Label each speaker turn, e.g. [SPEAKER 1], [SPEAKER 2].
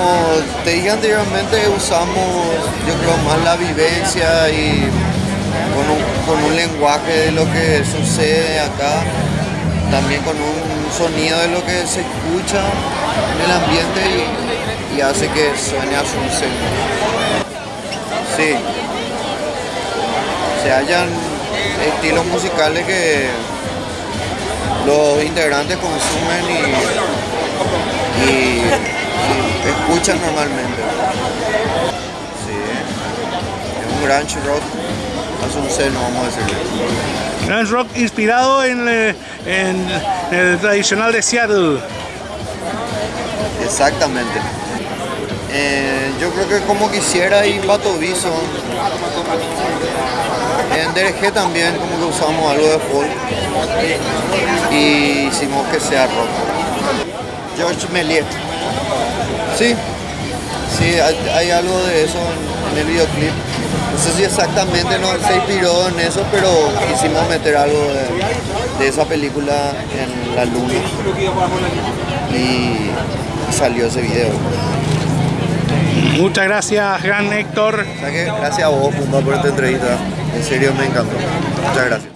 [SPEAKER 1] como te dije anteriormente, usamos yo creo más la vivencia y con un, lenguaje de lo que sucede acá, también con un sonido de lo que se escucha en el ambiente y, hace que suene a su Sí. Se hallan estilos musicales que los integrantes consumen y escuchan normalmente. Sí, es un grunge rock hace un seno, vamos a decirle.
[SPEAKER 2] Grunge rock inspirado en, eh, en el tradicional de Seattle.
[SPEAKER 1] Exactamente. Eh, yo creo que como quisiera y Pato Viso. En DRG también como que usamos algo de folk y hicimos que sea rock. George Melier. Sí, sí, hay, hay algo de eso en, en el videoclip. No sé si exactamente no, se inspiró en eso, pero quisimos meter algo de, de esa película en la luna y salió ese video.
[SPEAKER 2] Muchas gracias, gran Héctor.
[SPEAKER 1] O sea que gracias a vos, Pumba, por esta entrevista. En serio me encantó. Muchas gracias.